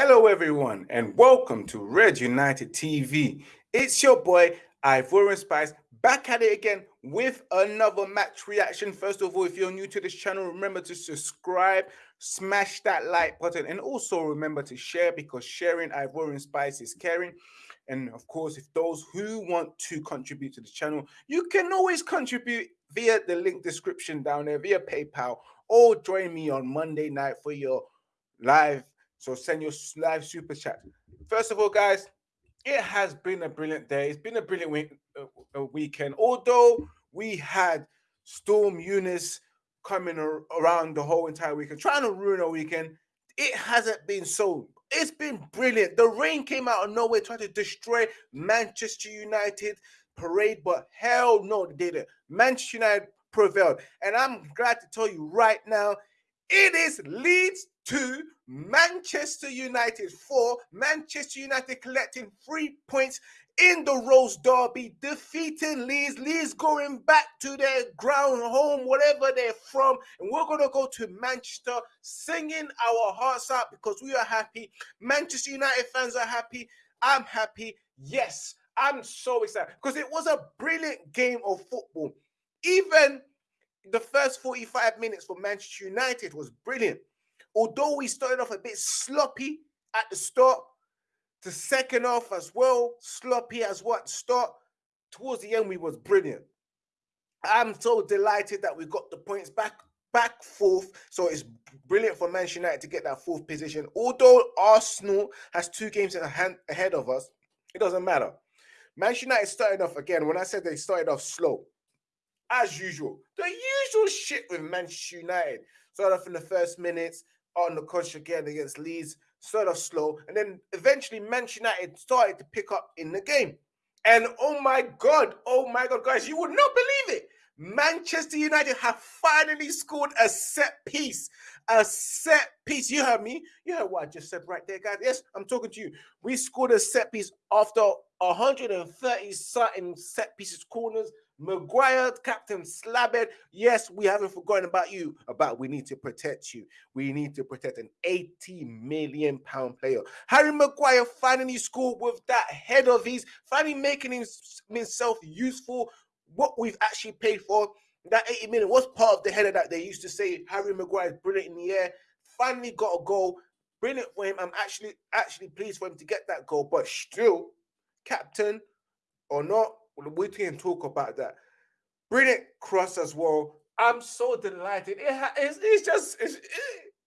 Hello, everyone, and welcome to Red United TV. It's your boy Ivorian Spice back at it again with another match reaction. First of all, if you're new to this channel, remember to subscribe, smash that like button, and also remember to share because sharing Ivorian Spice is caring. And of course, if those who want to contribute to the channel, you can always contribute via the link description down there, via PayPal, or join me on Monday night for your live so send your live super chat. First of all, guys, it has been a brilliant day. It's been a brilliant week, uh, weekend. Although we had Storm Eunice coming ar around the whole entire weekend, trying to ruin our weekend, it hasn't been so. It's been brilliant. The rain came out of nowhere, trying to destroy Manchester United parade, but hell no, they didn't. Manchester United prevailed. And I'm glad to tell you right now, it is Leeds 2, Manchester United 4. Manchester United collecting three points in the Rose Derby, defeating Leeds. Leeds going back to their ground home, whatever they're from. And we're going to go to Manchester singing our hearts out because we are happy. Manchester United fans are happy. I'm happy. Yes, I'm so excited because it was a brilliant game of football. Even the first 45 minutes for Manchester United was brilliant. Although we started off a bit sloppy at the start, the second half as well, sloppy as what start. Towards the end, we was brilliant. I'm so delighted that we got the points back back fourth. So it's brilliant for Manchester United to get that fourth position. Although Arsenal has two games ahead of us, it doesn't matter. Manchester United started off again. When I said they started off slow, as usual. The usual shit with Manchester United. Started off in the first minutes on the coach again against Leeds, sort of slow, and then eventually Manchester United started to pick up in the game. And oh my God, oh my God, guys, you would not believe it. Manchester United have finally scored a set piece. A set piece. You heard me. You heard what I just said right there, guys. Yes, I'm talking to you. We scored a set piece after 130 something set pieces, corners, Maguire, Captain Slabhead. Yes, we haven't forgotten about you. About we need to protect you. We need to protect an 80 million pound player. Harry Maguire finally scored with that head of his, finally making himself useful. What we've actually paid for. That 80 million was part of the header that they used to say Harry Maguire is brilliant in the air. Finally got a goal. Brilliant for him. I'm actually actually pleased for him to get that goal, but still, captain or not, we can talk about that. Brilliant cross as well. I'm so delighted. It it's, it's, just it's, it,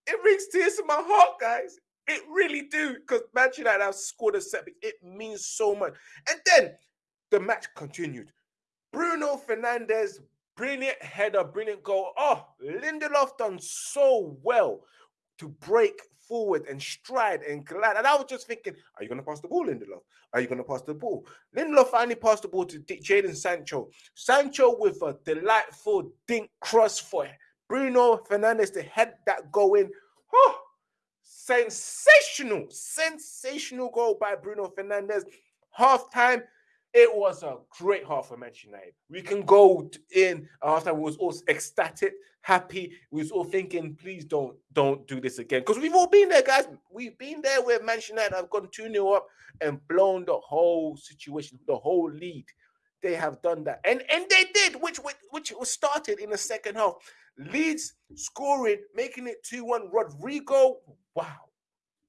it brings tears to my heart, guys. It really do because Manchester United have scored a set. It means so much. And then the match continued. Bruno Fernandes, brilliant header, brilliant goal. Oh, Lindelof done so well to break forward and stride and glide. And I was just thinking, are you going to pass the ball, Lindelof? Are you going to pass the ball? Lindelof finally passed the ball to Jadon Sancho. Sancho with a delightful dink cross for Bruno Fernandes to head that goal in. Oh, sensational, sensational goal by Bruno Fernandes. Half time, it was a great half for Manchester United. We can go in after we was all ecstatic, happy. We was all thinking, please don't don't do this again. Because we've all been there, guys. We've been there where Manchester United have gone 2-0 up and blown the whole situation, the whole lead. They have done that. And and they did, which which, was started in the second half. Leeds scoring, making it 2-1. Rodrigo, wow.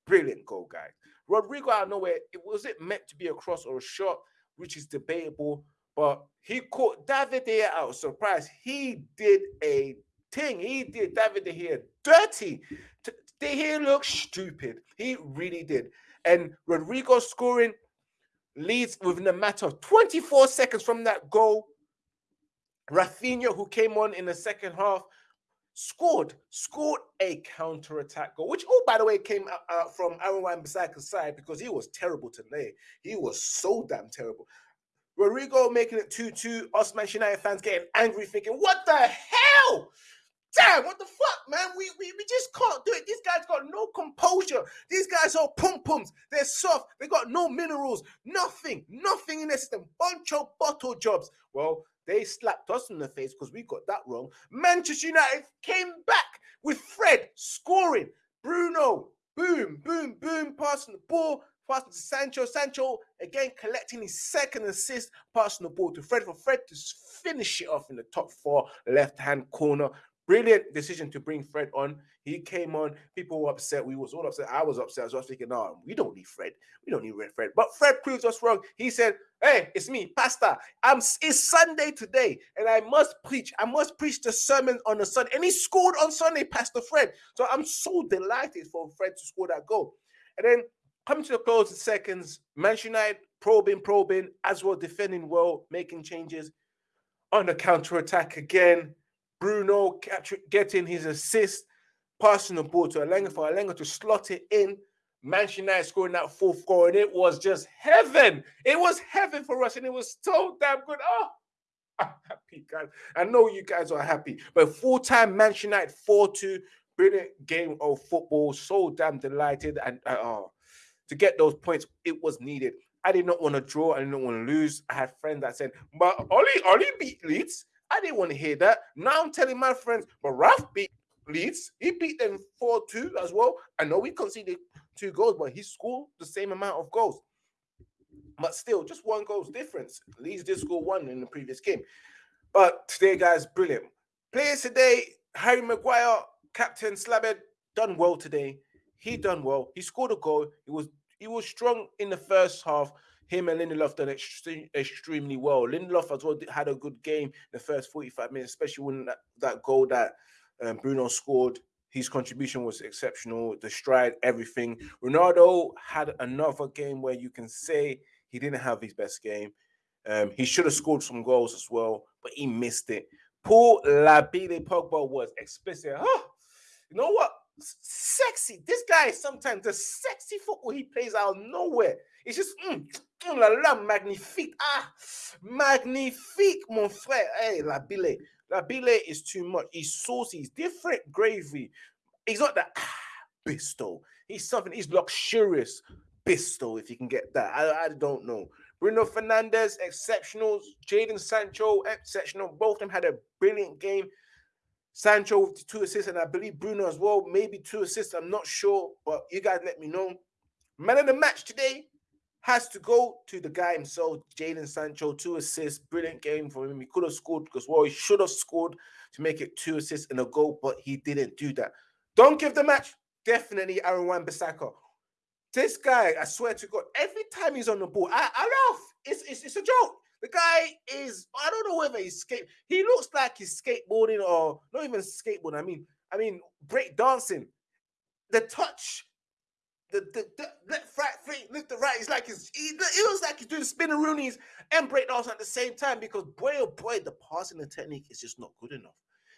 Brilliant goal, guys. Rodrigo out of nowhere, was it meant to be a cross or a shot? Which is debatable. But he caught David Gea out surprise. He did a thing. He did David Gea dirty. Gea looked stupid. He really did. And Rodrigo scoring Leeds within a matter of 24 seconds from that goal. Raphinha, who came on in the second half, scored scored a counter attack goal, which oh by the way came out from Aaron Wan-Bissaka's side because he was terrible today. He was so damn terrible. Rodrigo making it 2-2. Us Manchester United fans getting angry, thinking, what the hell? Damn, what the fuck, man? We, we we just can't do it. These guys got no composure. These guys are pum pums. They're soft. They got no minerals. Nothing. Nothing in their system. Bunch of bottle jobs. Well, they slapped us in the face because we got that wrong. Manchester United came back with Fred scoring. Bruno, boom, boom, boom, passing the ball, passing to Sancho. Sancho again collecting his second assist, passing the ball to Fred for Fred to finish it off in the top four left hand corner. Brilliant decision to bring Fred on. He came on. People were upset. We was all upset. I was upset. So I was thinking, no, we don't need Fred. We don't need Red Fred. But Fred proves us wrong. He said, Hey, it's me, Pastor. I'm it's Sunday today, and I must preach. I must preach the sermon on the Sunday. And he scored on Sunday, Pastor Fred. So I'm so delighted for Fred to score that goal. And then coming to the closing seconds, Manchester United probing, probing, as well defending well, making changes on the counter attack again. Bruno getting his assist, passing the ball to Elanga for Elanga to slot it in. Manchester United scoring that fourth goal, and it was just heaven. It was heaven for us, and it was so damn good. Oh, I'm happy, guys. I know you guys are happy. But full-time Manchester United 4-2, brilliant game of football. So damn delighted. And uh, oh, to get those points, it was needed. I did not want to draw. I didn't want to lose. I had friends that said, but Ollie, Ollie beat Leeds. I didn't want to hear that. Now I'm telling my friends, but Ralf beat Leeds. He beat them 4 2 as well. I know we conceded two goals, but he scored the same amount of goals. But still, just one goal's difference. Leeds did score one in the previous game. But today, guys, brilliant. Players today, Harry Maguire, Captain Slabhead, done well today. He done well. He scored a goal. He was he was strong in the first half him and Lindelof done extremely, well. Lindelof as well had a good game in the first 45 minutes, especially when that, that goal that um, Bruno scored. His contribution was exceptional. The stride, everything. Ronaldo had another game where you can say he didn't have his best game. Um, he should have scored some goals as well, but he missed it. Paul Labile Pogba was explicit. Oh, you know what? Sexy. This guy is sometimes the sexy football he plays out of nowhere. It's just mm, Oh là là, magnifique. Ah, magnifique, mon frère. Hey, la bile. La bile is too much. He's saucy. He's different gravy. He's not that ah, bisto. He's something. He's luxurious bisto, if you can get that. I, I don't know. Bruno Fernandes, exceptional. Jadon Sancho, exceptional. Both of them had a brilliant game. Sancho with two assists, and I believe Bruno as well, maybe two assists. I'm not sure, but you guys let me know. Man of the match today, has to go to the guy himself, Jadon Sancho, two assists, brilliant game for him. He could have scored because well, he should have scored to make it two assists and a goal, but he didn't do that. Don't give the match, definitely Aaron Wan-Bissaka. This guy, I swear to God, every time he's on the ball, I, I laugh. It's, it's it's a joke. The guy is, I don't know whether he's skate. He looks like he's skateboarding or not even skateboarding. I mean, I mean, break dancing. The touch the, the, the lift the right. It's like he's, he, it looks like he's doing spinneroonies and breakdance at the same time because boy oh boy, the passing the technique is just not good enough.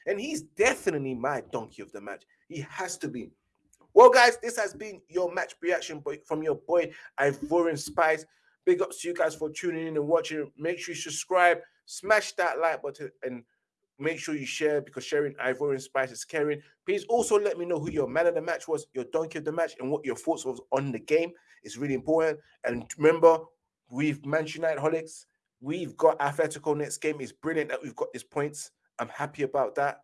And he's definitely my donkey of the match. He has to be. Well, guys, this has been your match reaction from your boy Ivorian Spice. Big ups to you guys for tuning in and watching. Make sure you subscribe, smash that like button, and Make sure you share because sharing Ivorian Spice is caring. Please also let me know who your man of the match was, your donkey of the match, and what your thoughts was on the game. It's really important. And remember, we've United holics. We've got Atletico next game. It's brilliant that we've got these points. I'm happy about that.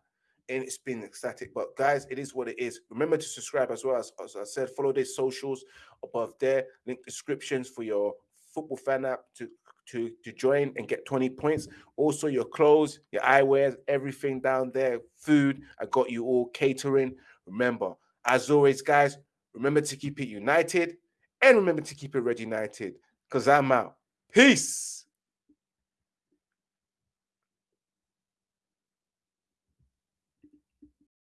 And it's been ecstatic. But guys, it is what it is. Remember to subscribe as well. As, as I said, follow their socials above there. Link descriptions for your football fan app to to to join and get 20 points. Also, your clothes, your eyewear, everything down there, food. I got you all catering. Remember, as always, guys, remember to keep it united and remember to keep it red united. Because I'm out. Peace.